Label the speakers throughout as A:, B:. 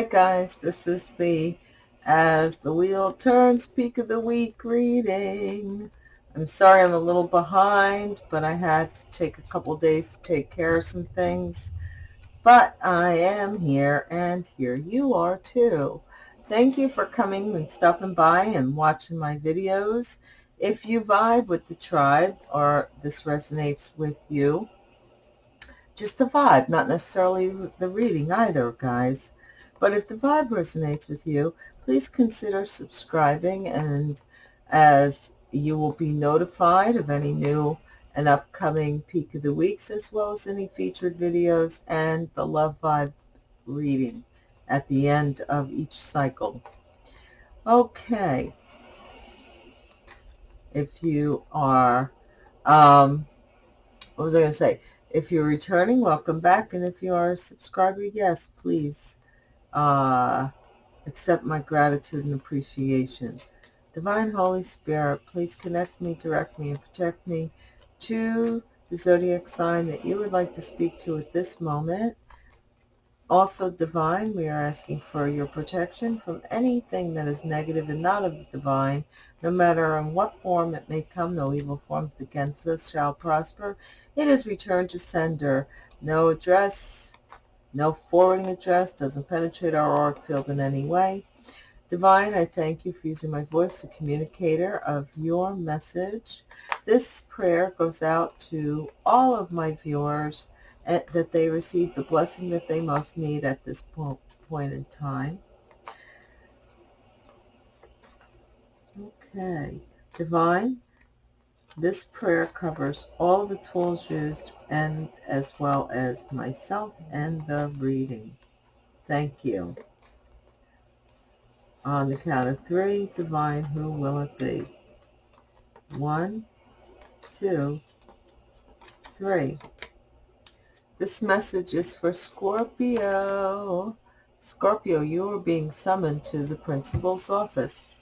A: Hi guys, this is the As the Wheel Turns Peak of the Week reading. I'm sorry I'm a little behind, but I had to take a couple days to take care of some things. But I am here, and here you are too. Thank you for coming and stopping by and watching my videos. If you vibe with the tribe or this resonates with you, just the vibe, not necessarily the reading either, guys. But if the vibe resonates with you, please consider subscribing and as you will be notified of any new and upcoming Peak of the Weeks as well as any featured videos and the Love Vibe reading at the end of each cycle. Okay. If you are, um, what was I going to say? If you're returning, welcome back. And if you are a subscriber, yes, please uh, accept my gratitude and appreciation. Divine Holy Spirit, please connect me, direct me, and protect me to the zodiac sign that you would like to speak to at this moment. Also, divine, we are asking for your protection from anything that is negative and not of the divine, no matter in what form it may come, no evil forms against us shall prosper. It is returned to sender. No address, no forwarding address, doesn't penetrate our auric field in any way. Divine, I thank you for using my voice, the communicator of your message. This prayer goes out to all of my viewers eh, that they receive the blessing that they most need at this point in time. Okay. Divine, this prayer covers all the tools used and as well as myself and the reading. Thank you. On the count of three, Divine, who will it be? One, two, three. This message is for Scorpio. Scorpio, you are being summoned to the principal's office.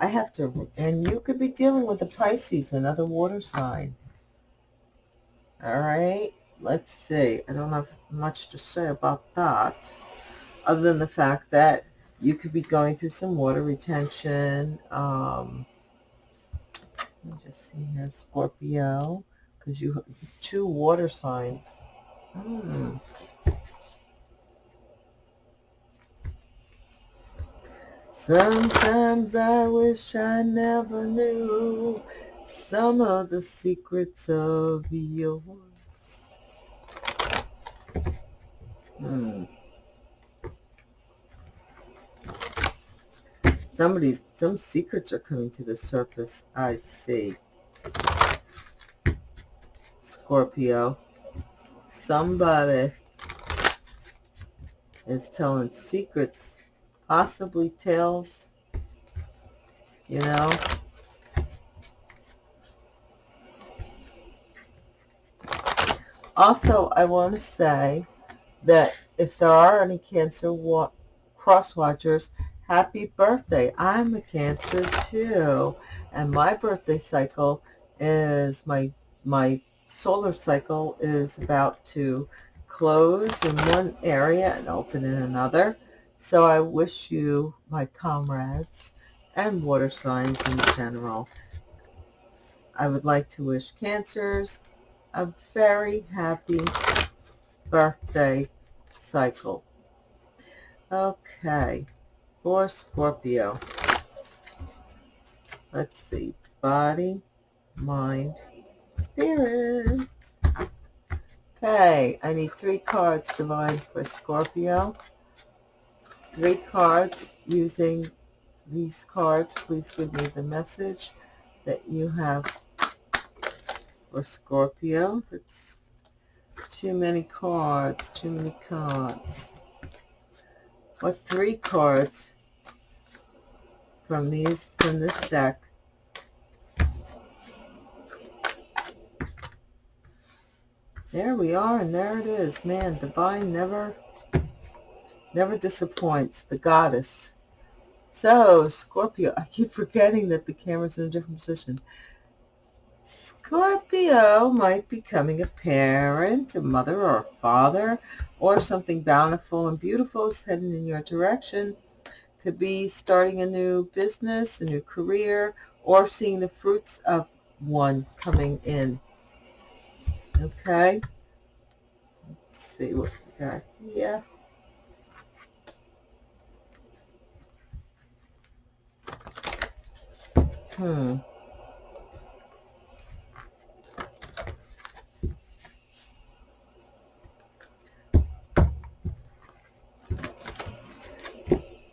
A: I have to, and you could be dealing with a Pisces, another water sign. All right, let's see. I don't have much to say about that, other than the fact that you could be going through some water retention. Um, let me just see here, Scorpio, because you have two water signs. Hmm. Sometimes I wish I never knew some of the secrets of yours. Hmm. Somebody's, some secrets are coming to the surface. I see. Scorpio somebody is telling secrets, possibly tales, you know. Also, I want to say that if there are any Cancer cross watchers, happy birthday. I'm a Cancer too. And my birthday cycle is my my solar cycle is about to close in one area and open in another. So I wish you, my comrades, and water signs in general, I would like to wish Cancers a very happy birthday cycle. Okay, for Scorpio, let's see, body, mind, Spirit. Okay, I need three cards divine for Scorpio. Three cards using these cards. Please give me the message that you have for Scorpio. That's too many cards, too many cards. What three cards from these from this deck There we are, and there it is. Man, divine never, never disappoints. The goddess. So, Scorpio, I keep forgetting that the camera's in a different position. Scorpio might be becoming a parent, a mother or a father, or something bountiful and beautiful is heading in your direction. Could be starting a new business, a new career, or seeing the fruits of one coming in. Okay. Let's see what we got here. Hmm.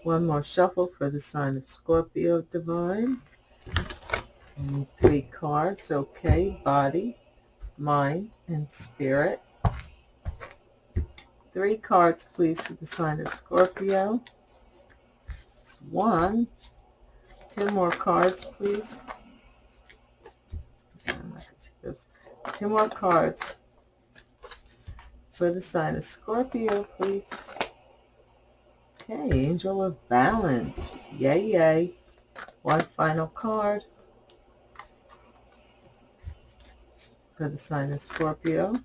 A: One more shuffle for the sign of Scorpio Divine. And three cards, okay, body, mind, and spirit. Three cards, please, for the sign of Scorpio. It's one. Two more cards, please. Two more cards for the sign of Scorpio, please. Okay, Angel of Balance. Yay, yay. One final card for the sign of Scorpio.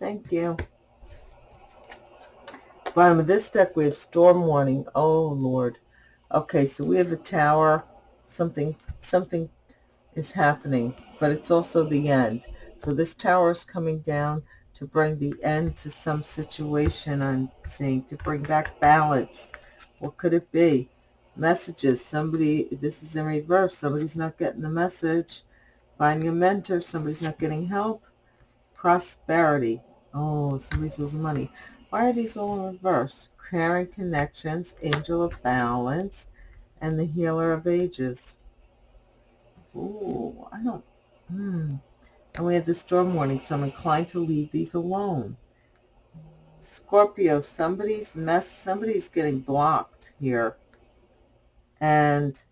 A: Thank you. Bottom of this deck, we have Storm Warning. Oh, Lord. Okay, so we have a tower. Something, something is happening, but it's also the end. So this tower is coming down to bring the end to some situation I'm seeing, to bring back balance. What could it be? Messages. Somebody, this is in reverse. Somebody's not getting the message. Finding a mentor. Somebody's not getting help. Prosperity. Oh, somebody's losing money. Why are these all in reverse? Caring connections, angel of balance, and the healer of ages. Ooh, I don't, hmm. And we have the storm warning, so I'm inclined to leave these alone. Scorpio, somebody's mess, somebody's getting blocked here. And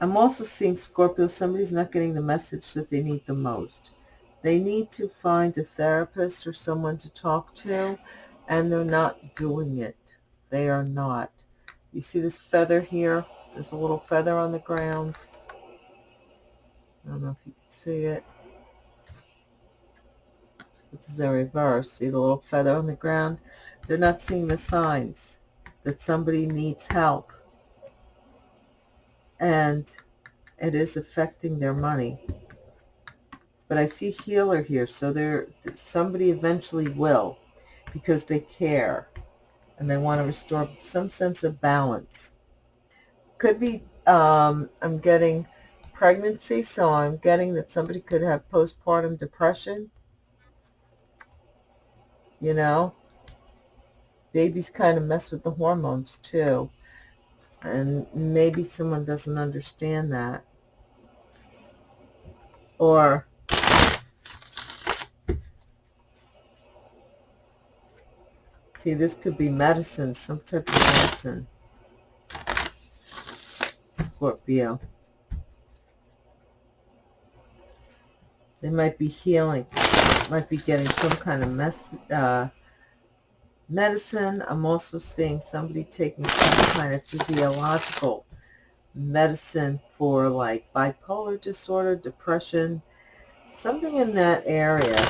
A: I'm also seeing Scorpio, somebody's not getting the message that they need the most. They need to find a therapist or someone to talk to, and they're not doing it. They are not. You see this feather here? There's a little feather on the ground. I don't know if you can see it. This is a reverse. See the little feather on the ground? They're not seeing the signs that somebody needs help. And it is affecting their money. But I see healer here, so there somebody eventually will because they care and they want to restore some sense of balance. Could be, um, I'm getting pregnancy, so I'm getting that somebody could have postpartum depression. You know, babies kind of mess with the hormones too. And maybe someone doesn't understand that. Or see, this could be medicine, some type of medicine. Scorpio. They might be healing, might be getting some kind of mess, uh, medicine. I'm also seeing somebody taking some kind of physiological medicine for like bipolar disorder, depression, something in that area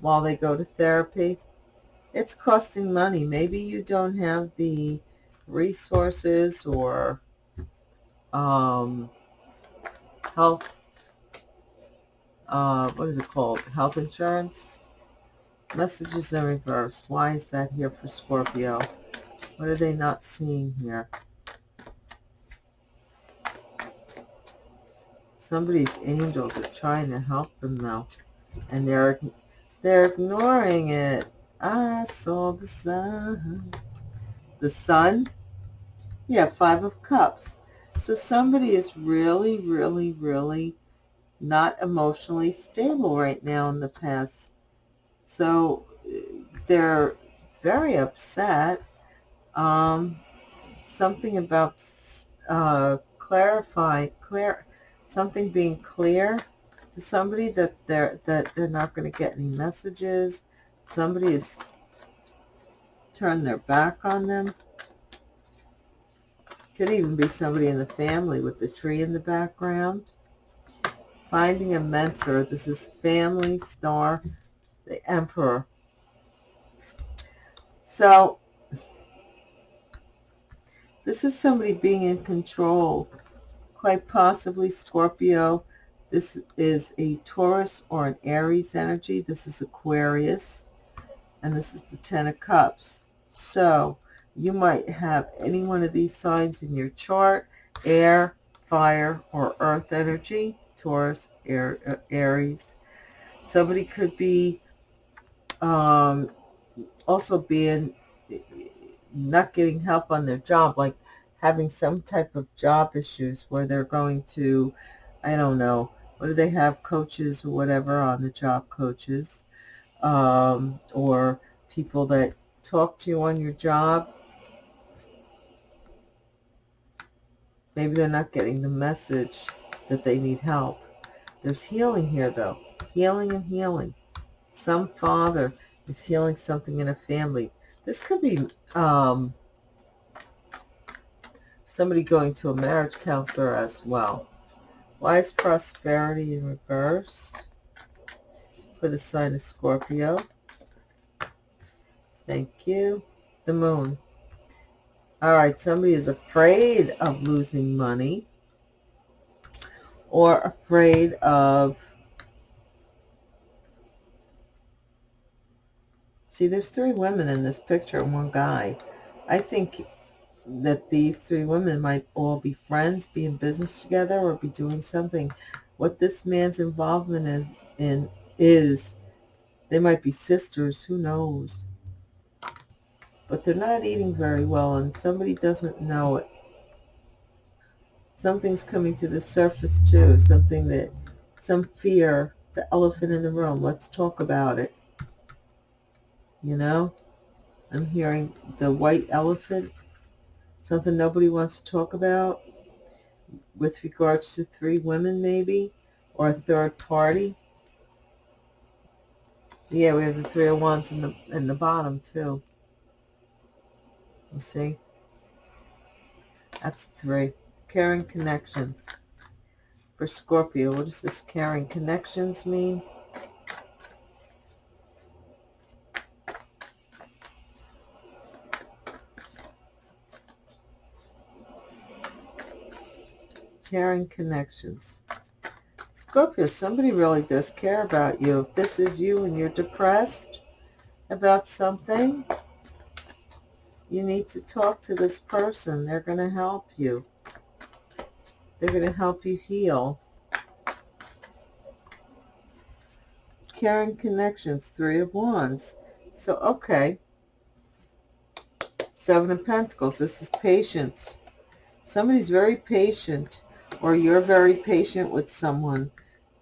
A: while they go to therapy. It's costing money. Maybe you don't have the resources or um, health uh, what is it called? Health insurance? Messages in reverse. Why is that here for Scorpio? What are they not seeing here? Somebody's angels are trying to help them though. And they're they're ignoring it. I saw the sun. The sun? Yeah, five of cups. So somebody is really, really, really not emotionally stable right now in the past. So they're very upset. Um, something about uh, clarify, clear, something being clear to somebody that they're that they're not going to get any messages. Somebody has turned their back on them. Could even be somebody in the family with the tree in the background. Finding a mentor. This is family star, the emperor. So, this is somebody being in control. Quite possibly Scorpio. This is a Taurus or an Aries energy. This is Aquarius. And this is the Ten of Cups. So, you might have any one of these signs in your chart. Air, fire, or earth energy. Taurus, Air, uh, Aries. Somebody could be um, also being not getting help on their job, like having some type of job issues where they're going to, I don't know, what do they have, coaches or whatever on the job, coaches, um, or people that talk to you on your job. Maybe they're not getting the message that they need help. There's healing here, though. Healing and healing. Some father is healing something in a family. This could be um, somebody going to a marriage counselor as well. Why is prosperity in reverse for the sign of Scorpio? Thank you. The moon. All right, somebody is afraid of losing money or afraid of See, there's three women in this picture and one guy. I think that these three women might all be friends, be in business together, or be doing something. What this man's involvement in, in is, they might be sisters, who knows. But they're not eating very well, and somebody doesn't know it. Something's coming to the surface, too. Something that, some fear, the elephant in the room. Let's talk about it you know? I'm hearing the white elephant, something nobody wants to talk about with regards to three women maybe, or a third party. Yeah, we have the three oh of wands in the in the bottom too. You see? That's three. Caring connections. For Scorpio, what does this caring connections mean? caring connections. Scorpio, somebody really does care about you. If this is you and you're depressed about something, you need to talk to this person. They're going to help you. They're going to help you heal. Caring connections, three of wands. So, okay. Seven of Pentacles. This is patience. Somebody's very patient or you're very patient with someone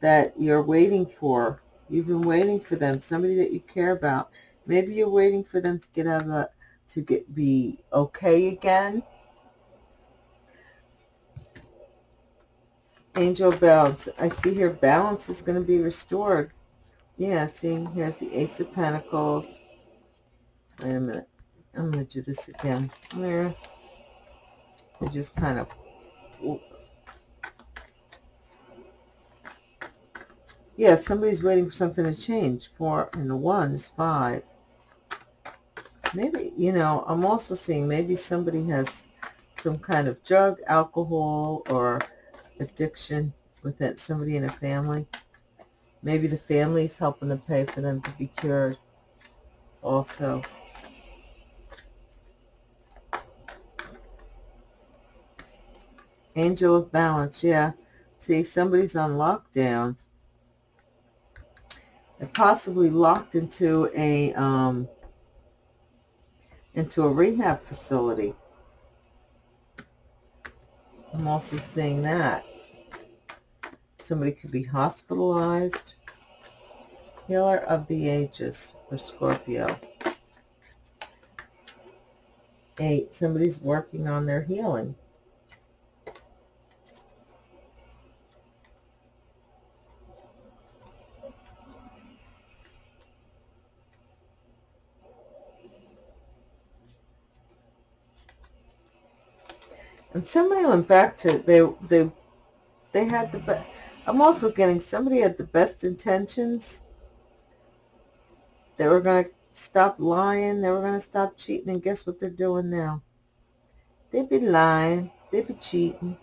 A: that you're waiting for. You've been waiting for them, somebody that you care about. Maybe you're waiting for them to get out of the, to get be okay again. Angel balance. I see here balance is going to be restored. Yeah, see, here's the Ace of Pentacles. Wait a minute. I'm going to do this again. There. I just kind of Yeah, somebody's waiting for something to change. Four and the one is five. Maybe, you know, I'm also seeing maybe somebody has some kind of drug, alcohol, or addiction within somebody in a family. Maybe the family's helping to pay for them to be cured also. Angel of Balance, yeah. See, somebody's on lockdown and possibly locked into a um, into a rehab facility. I'm also seeing that. Somebody could be hospitalized. Healer of the ages for Scorpio. Eight, somebody's working on their healing. And somebody went back to, they, they, they had the best, I'm also getting somebody had the best intentions. They were going to stop lying. They were going to stop cheating. And guess what they're doing now? They be lying. They be cheating.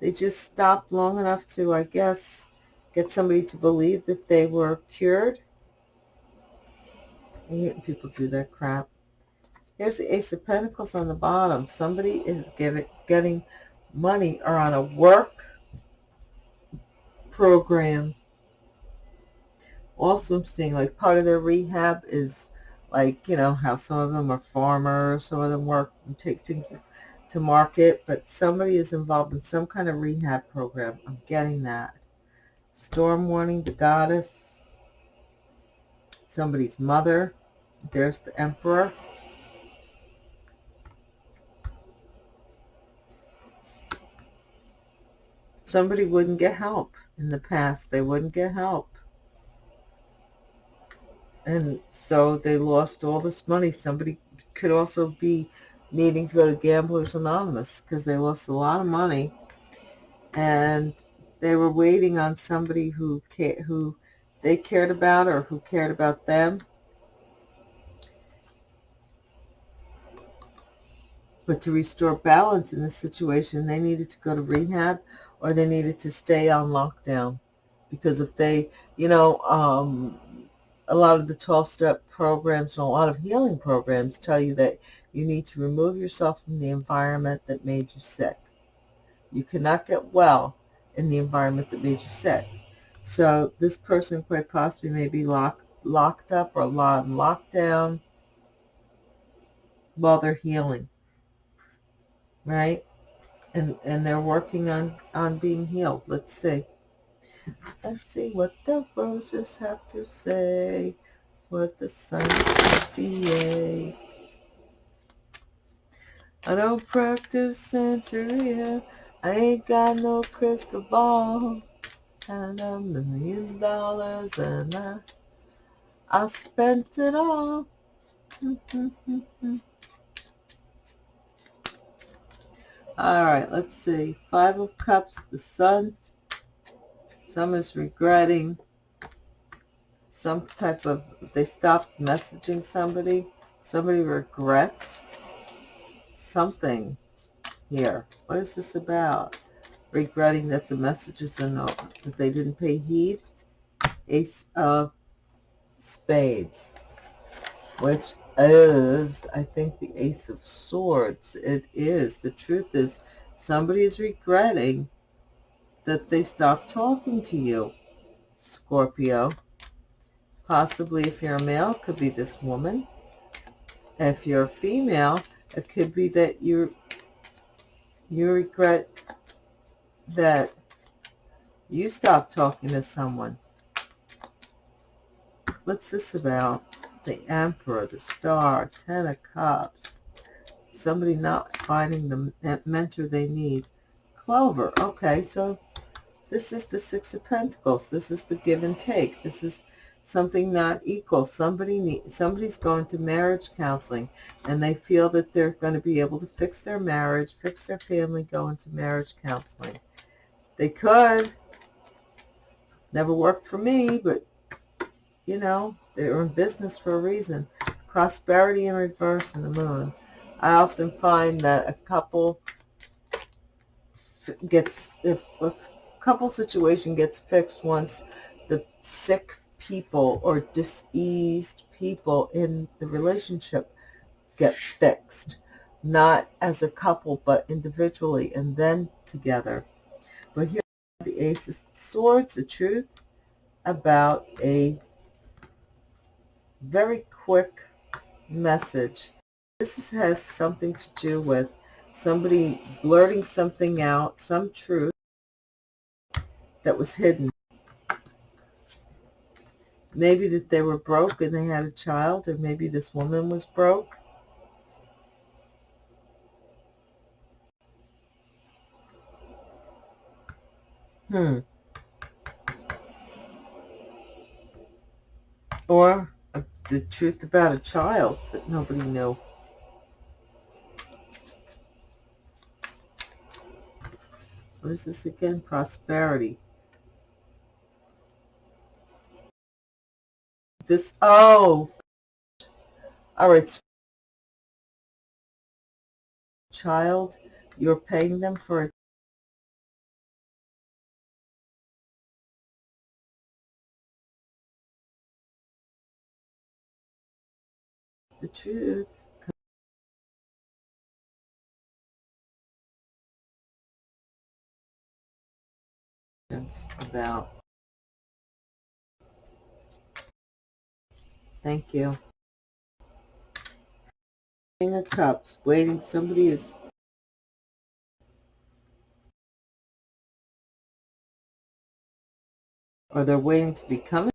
A: They just stopped long enough to, I guess, get somebody to believe that they were cured. I hate people do that crap. Here's the Ace of Pentacles on the bottom. Somebody is getting, getting money or on a work program. Also, I'm seeing like part of their rehab is like, you know, how some of them are farmers, some of them work and take things to market, but somebody is involved in some kind of rehab program. I'm getting that. Storm warning, the goddess, somebody's mother. There's the emperor. Somebody wouldn't get help in the past. They wouldn't get help. And so they lost all this money. Somebody could also be needing to go to Gamblers Anonymous because they lost a lot of money. And they were waiting on somebody who who they cared about or who cared about them. But to restore balance in this situation, they needed to go to rehab or they needed to stay on lockdown. Because if they, you know, um, a lot of the 12-step programs and a lot of healing programs tell you that you need to remove yourself from the environment that made you sick. You cannot get well in the environment that made you sick. So this person quite possibly may be locked, locked up or locked, locked down while they're healing, right? And, and they're working on, on being healed. Let's see. Let's see what the roses have to say, what the sun be. I don't practice Santeria. I ain't got no crystal ball. And a million dollars and I, I spent it all. all right, let's see. Five of Cups, the Sun, some is regretting some type of, they stopped messaging somebody. Somebody regrets something here. What is this about? Regretting that the messages are not, that they didn't pay heed. Ace of Spades, which is, I think, the Ace of Swords. It is. The truth is, somebody is regretting that they stopped talking to you, Scorpio. Possibly if you're a male, could be this woman. If you're a female, it could be that you you regret that you stopped talking to someone. What's this about? The Emperor, the Star, Ten of Cups. Somebody not finding the mentor they need. Clover. Okay, so this is the Six of Pentacles. This is the give and take. This is something not equal. Somebody need, somebody's going to marriage counseling and they feel that they're going to be able to fix their marriage, fix their family, go into marriage counseling. They could. Never worked for me, but, you know, they're in business for a reason. Prosperity in reverse in the moon. I often find that a couple gets, if a couple situation gets fixed once the sick people or diseased people in the relationship get fixed, not as a couple, but individually and then together. But here the Ace of Swords, the truth about a very quick message. This has something to do with somebody blurting something out, some truth, that was hidden. Maybe that they were broke and they had a child, or maybe this woman was broke. Hmm. Or the truth about a child that nobody knew. What is this again? Prosperity. This, oh, oh all right. Child, you're paying them for a the truth. about thank you King of Cups waiting somebody is or they're waiting to become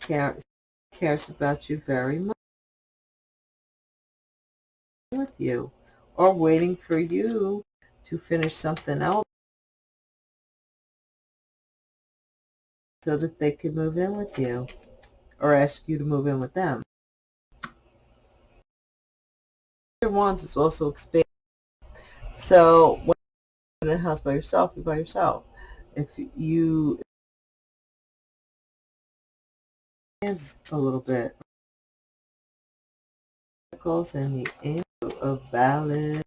A: cares cares about you very much with you or waiting for you to finish something else so that they can move in with you or ask you to move in with them. Wands is also expanding. So when you're in a house by yourself, you're by yourself. If you a little bit. And the angel of balance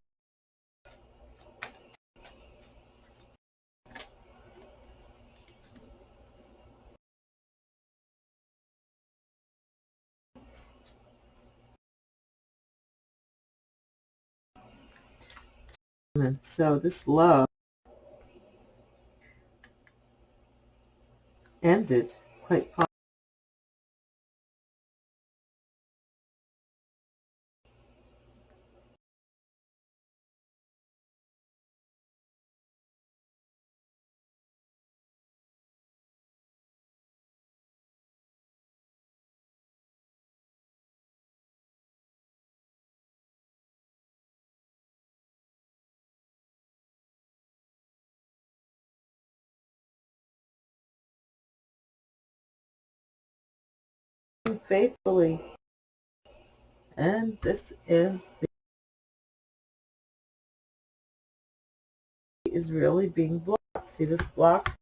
A: So this love ended quite faithfully. And this is the is really being blocked. See this block?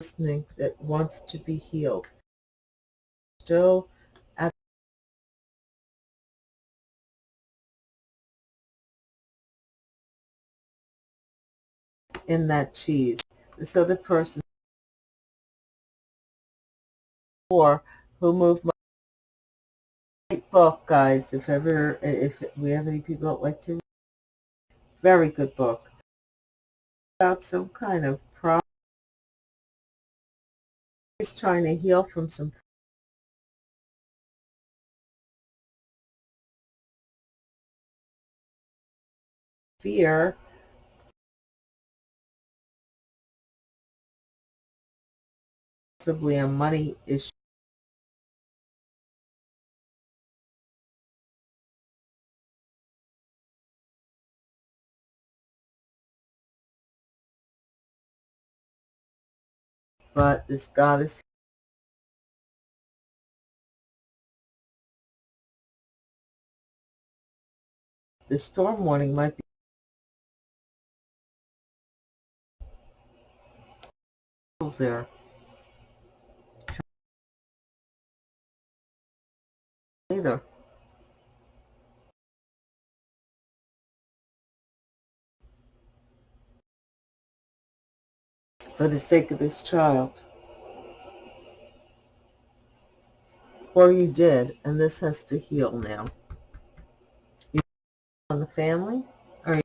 A: Listening that wants to be healed. Still at in that cheese this other person or who moved my book, guys. If ever, if we have any people that like to read, very good book about some kind of problem. He's trying to heal from some fear possibly a money issue. But this goddess the storm warning might be there. Either. For the sake of this child. Or you did, and this has to heal now. You on the family? Or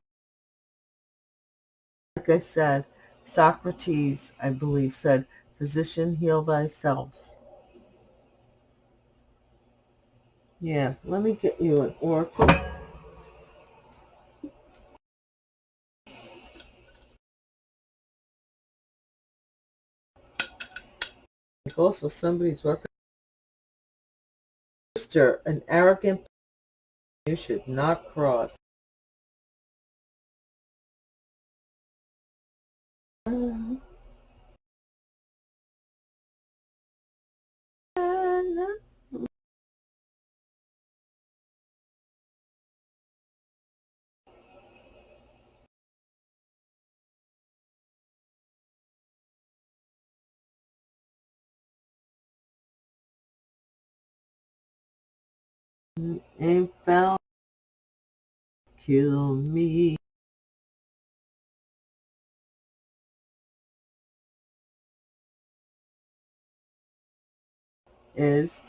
A: like I said, Socrates, I believe, said, physician, heal thyself. Yeah, let me get you an oracle. Also, somebody's working. An arrogant you should not cross. Ain't found kill me. Is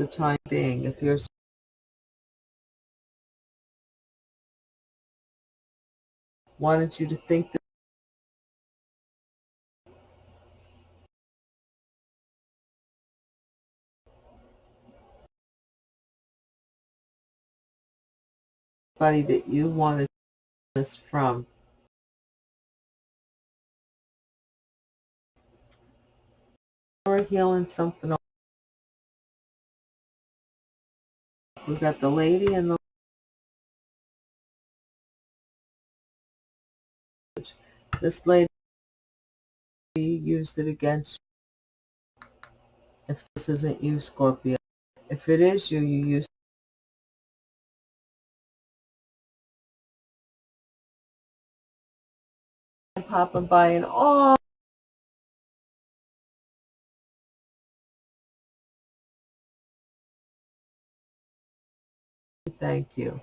A: the time being. If you're wanted you to think that somebody that you wanted this from or healing something we've got the lady and the this lady used it against if this isn't you Scorpio. If it is you you use popping by and oh thank you